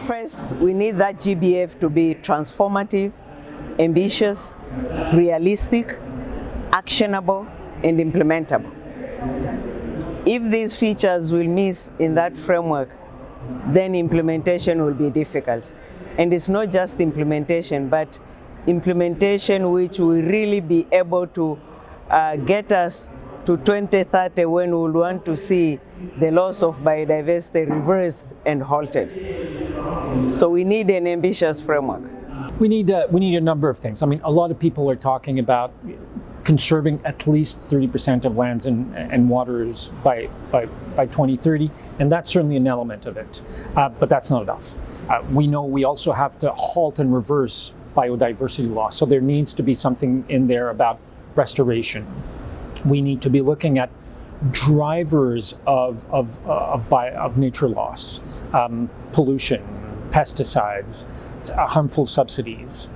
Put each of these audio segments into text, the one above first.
First, we need that GBF to be transformative, ambitious, realistic, actionable, and implementable. If these features will miss in that framework, then implementation will be difficult. And it's not just implementation, but implementation which will really be able to uh, get us to 2030 when we will want to see the loss of biodiversity reversed and halted. So we need an ambitious framework. We need, uh, we need a number of things. I mean, a lot of people are talking about conserving at least 30% of lands and, and waters by, by, by 2030, and that's certainly an element of it. Uh, but that's not enough. Uh, we know we also have to halt and reverse biodiversity loss, so there needs to be something in there about restoration. We need to be looking at drivers of, of, uh, of, of nature loss, um, pollution, pesticides, uh, harmful subsidies.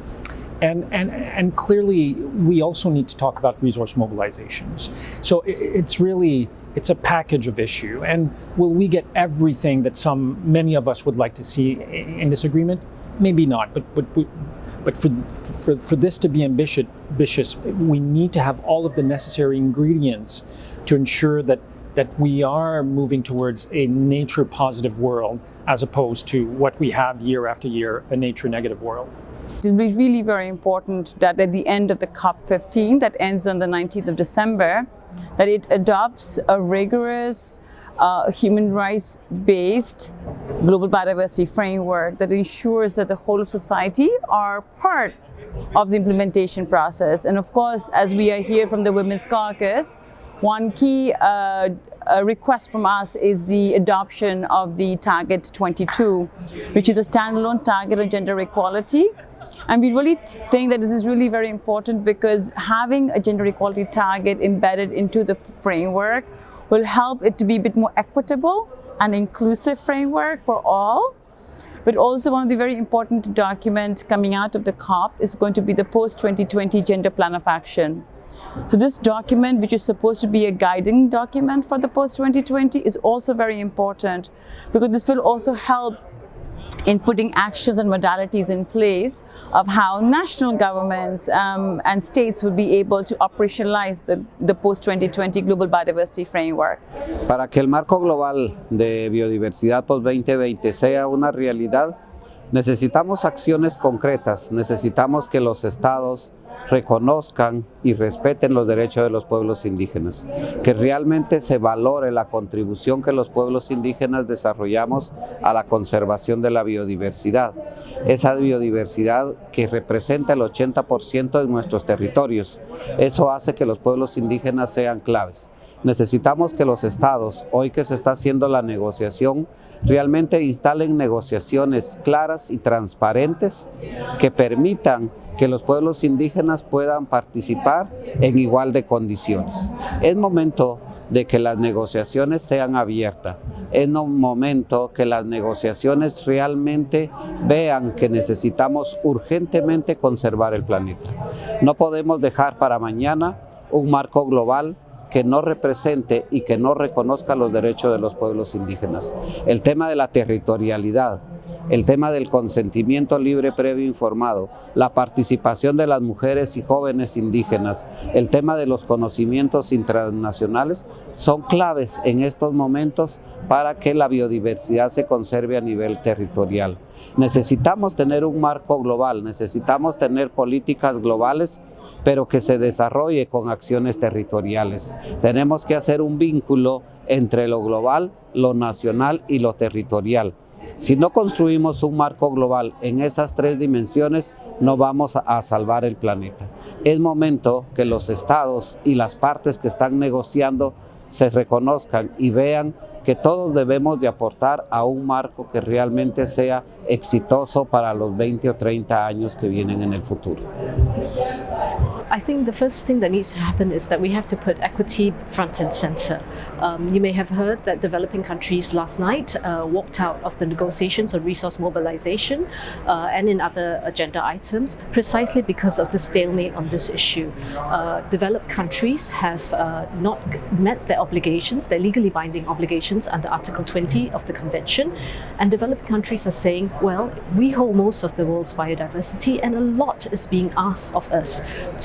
And, and, and clearly, we also need to talk about resource mobilizations. So it's really, it's a package of issue. And will we get everything that some, many of us would like to see in this agreement? Maybe not, but, but, but for, for, for this to be ambitious, ambitious, we need to have all of the necessary ingredients to ensure that that we are moving towards a nature positive world as opposed to what we have year after year, a nature negative world. It will be really very important that at the end of the COP15 that ends on the 19th of December, that it adopts a rigorous uh, human rights-based global biodiversity framework that ensures that the whole of society are part of the implementation process. And of course, as we are here from the Women's Caucus, one key uh, request from us is the adoption of the Target 22, which is a standalone target on gender equality. And we really think that this is really very important because having a gender equality target embedded into the framework will help it to be a bit more equitable and inclusive framework for all. But also one of the very important documents coming out of the COP is going to be the post-2020 Gender Plan of Action. So this document, which is supposed to be a guiding document for the post-2020, is also very important because this will also help in putting actions and modalities in place of how national governments um, and states would be able to operationalize the, the post-2020 Global Biodiversity Framework. Para que el marco global de biodiversidad post-2020 sea una realidad, necesitamos acciones concretas, necesitamos que los estados, reconozcan y respeten los derechos de los pueblos indígenas, que realmente se valore la contribución que los pueblos indígenas desarrollamos a la conservación de la biodiversidad, esa biodiversidad que representa el 80% de nuestros territorios. Eso hace que los pueblos indígenas sean claves. Necesitamos que los estados, hoy que se está haciendo la negociación, realmente instalen negociaciones claras y transparentes que permitan que los pueblos indígenas puedan participar en igual de condiciones. Es momento de que las negociaciones sean abiertas. Es un momento que las negociaciones realmente vean que necesitamos urgentemente conservar el planeta. No podemos dejar para mañana un marco global que no represente y que no reconozca los derechos de los pueblos indígenas. El tema de la territorialidad, el tema del consentimiento libre, previo informado, la participación de las mujeres y jóvenes indígenas, el tema de los conocimientos internacionales son claves en estos momentos para que la biodiversidad se conserve a nivel territorial. Necesitamos tener un marco global, necesitamos tener políticas globales pero que se desarrolle con acciones territoriales. Tenemos que hacer un vínculo entre lo global, lo nacional y lo territorial. Si no construimos un marco global en esas tres dimensiones, no vamos a salvar el planeta. Es momento que los estados y las partes que están negociando se reconozcan y vean que todos debemos de aportar a un marco que realmente sea exitoso para los 20 o 30 años que vienen en el futuro. I think the first thing that needs to happen is that we have to put equity front and center. Um, you may have heard that developing countries last night uh, walked out of the negotiations on resource mobilization uh, and in other agenda items precisely because of the stalemate on this issue. Uh, developed countries have uh, not met their obligations, their legally binding obligations under Article 20 of the Convention, and developed countries are saying, well, we hold most of the world's biodiversity and a lot is being asked of us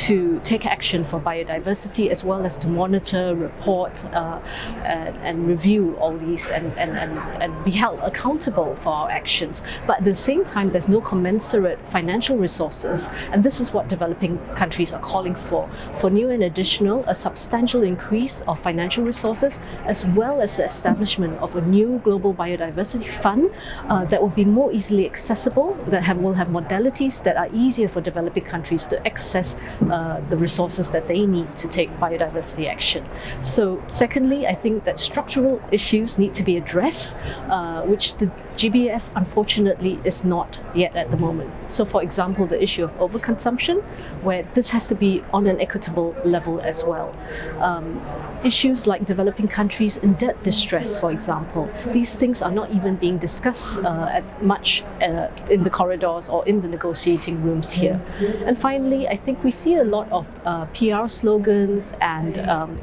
to take action for biodiversity as well as to monitor, report uh, and, and, review all these and, and, and, and be held accountable for our actions. But at the same time, there's no commensurate financial resources and this is what developing countries are calling for. For new and additional, a substantial increase of financial resources as well as the establishment of a new global biodiversity fund uh, that will be more easily accessible, that have, will have modalities that are easier for developing countries to access uh, the resources that they need to take biodiversity action. So secondly, I think that structural issues need to be addressed, uh, which the GBF unfortunately is not yet at the moment. So for example, the issue of overconsumption, where this has to be on an equitable level as well. Um, issues like developing countries in debt distress, for example, these things are not even being discussed uh, at much uh, in the corridors or in the negotiating rooms here. And finally, I think we see a lot of uh, PR slogans and um,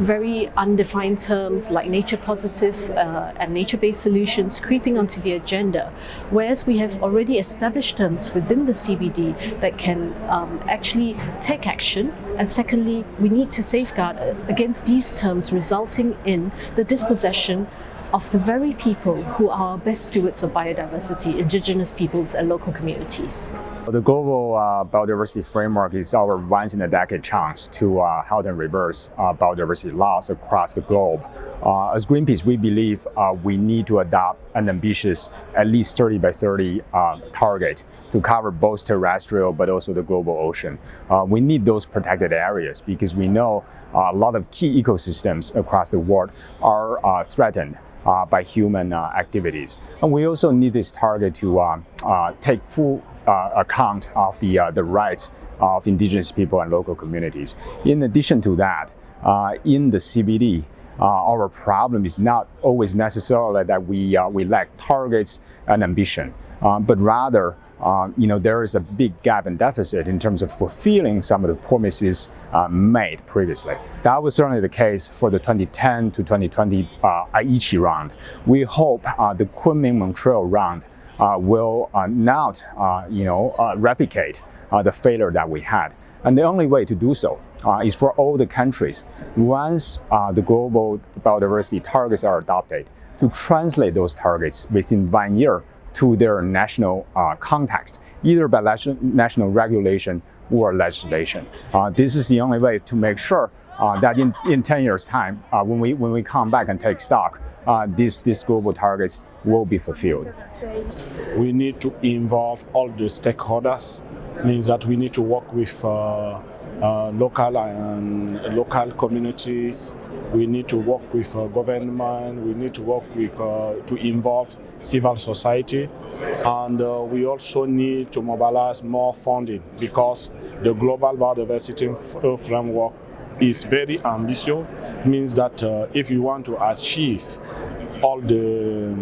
very undefined terms like nature positive uh, and nature-based solutions creeping onto the agenda, whereas we have already established terms within the CBD that can um, actually take action. And secondly, we need to safeguard against these terms resulting in the dispossession of the very people who are best stewards of biodiversity, indigenous peoples and local communities. The global uh, biodiversity framework is our once in a decade chance to uh, halt and reverse uh, biodiversity loss across the globe. Uh, as Greenpeace, we believe uh, we need to adopt an ambitious at least 30 by 30 uh, target to cover both terrestrial but also the global ocean. we need those protected areas because we know a lot of key ecosystems across the world are threatened uh, by human uh, activities. And we also need this target to uh, take full account of the, the rights of indigenous people and local communities. In addition to that, in the CBD, uh, our problem is not always necessarily that we, uh, we lack targets and ambition, uh, but rather you know, there is a big gap and deficit in terms of fulfilling some of the promises uh, made previously. That was certainly the case for the 2010 to 2020 uh, Aichi round. We hope uh, the Kunming-Montreal round uh, will uh, not, uh, you know, replicate the failure that we had. And the only way to do so is for all the countries, once the global biodiversity targets are adopted, to translate those targets within one year to their national uh, context, either by national regulation or legislation. Uh, this is the only way to make sure uh, that in, in 10 years time, uh, when, we, when we come back and take stock, uh, these, these global targets will be fulfilled. We need to involve all the stakeholders, means that we need to work with uh, uh, local and local communities. We need to work with uh, government. We need to work with uh, to involve civil society, and uh, we also need to mobilize more funding because the global biodiversity uh, framework is very ambitious. Means that uh, if you want to achieve all the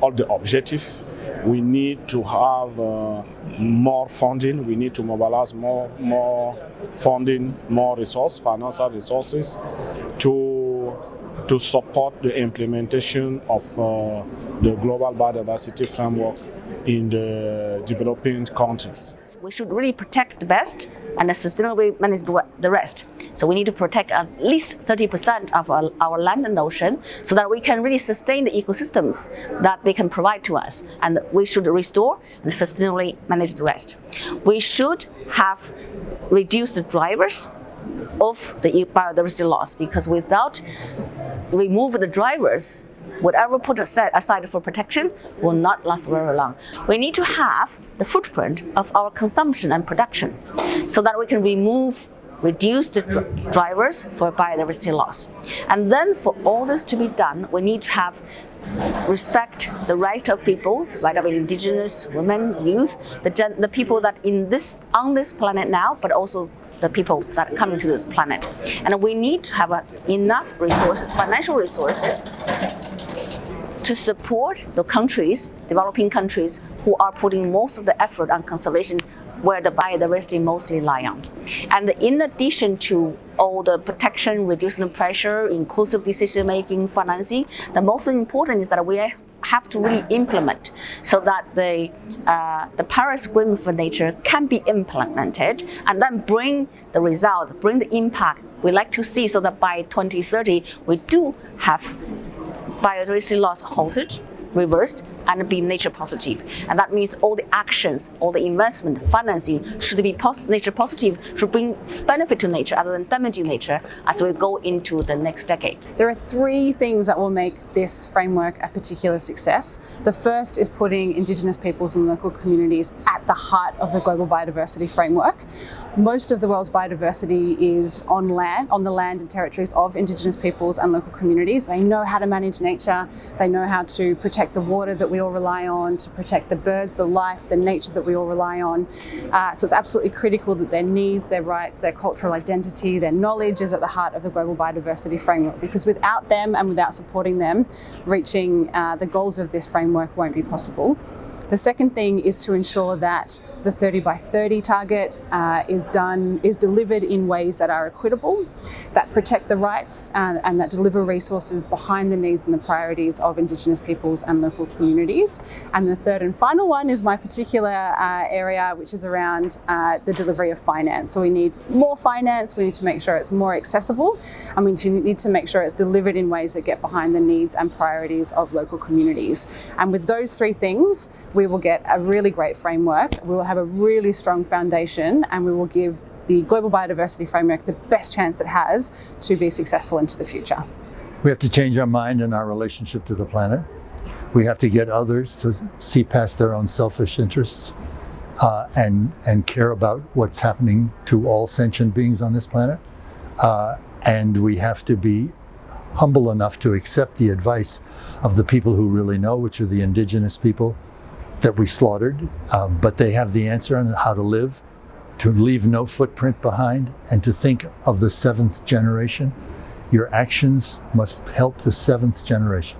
all the objectives we need to have uh, more funding. We need to mobilize more, more funding, more resource, financial resources to, to support the implementation of uh, the global biodiversity framework in the developing countries. We should really protect the best and sustainably manage the rest. So we need to protect at least 30% of our, land and ocean so that we can really sustain the ecosystems that they can provide to us. And we should restore and sustainably manage the rest. We should have reduced the drivers of the biodiversity loss because without removing the drivers, whatever put aside, aside for protection will not last very long. We need to have the footprint of our consumption and production so that we can remove reduce the dr drivers for biodiversity loss. And then for all this to be done, we need to have respect the rights of people, right of indigenous women, youth, the, the people that in this on this planet now, but also the people that are coming to this planet. And we need to have uh, enough resources, financial resources, to support the countries, developing countries, who are putting most of the effort on conservation where the biodiversity mostly lie on. And in addition to all the protection, reducing the pressure, inclusive decision making, financing, the most important is that we have to really implement so that the, uh, the Paris Agreement for Nature can be implemented and then bring the result, bring the impact we like to see so that by 2030 we do have biodiversity loss halted, reversed, and be nature positive. And that means all the actions, all the investment, financing should be pos nature positive, should bring benefit to nature rather than damaging nature as we go into the next decade. There are three things that will make this framework a particular success. The first is putting Indigenous peoples and local communities at the heart of the global biodiversity framework. Most of the world's biodiversity is on land, on the land and territories of Indigenous peoples and local communities. They know how to manage nature, they know how to protect the water that we we all rely on to protect the birds, the life, the nature that we all rely on. Uh, so it's absolutely critical that their needs, their rights, their cultural identity, their knowledge is at the heart of the global biodiversity framework because without them and without supporting them, reaching uh, the goals of this framework won't be possible. The second thing is to ensure that the 30 by 30 target uh, is done, is delivered in ways that are equitable, that protect the rights and, and that deliver resources behind the needs and the priorities of Indigenous peoples and local communities. And the third and final one is my particular uh, area, which is around uh, the delivery of finance. So we need more finance, we need to make sure it's more accessible, and we need to make sure it's delivered in ways that get behind the needs and priorities of local communities. And with those three things, we will get a really great framework, we will have a really strong foundation and we will give the Global Biodiversity Framework the best chance it has to be successful into the future. We have to change our mind and our relationship to the planet. We have to get others to see past their own selfish interests uh, and, and care about what's happening to all sentient beings on this planet. Uh, and we have to be humble enough to accept the advice of the people who really know, which are the indigenous people, that we slaughtered, um, but they have the answer on how to live, to leave no footprint behind, and to think of the seventh generation. Your actions must help the seventh generation.